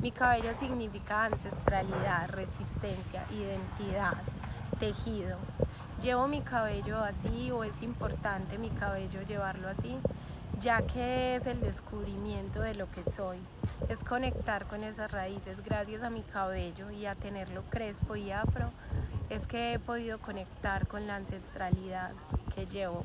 Mi cabello significa ancestralidad, resistencia, identidad, tejido. Llevo mi cabello así o es importante mi cabello llevarlo así, ya que es el descubrimiento de lo que soy. Es conectar con esas raíces gracias a mi cabello y a tenerlo crespo y afro. Es que he podido conectar con la ancestralidad que llevo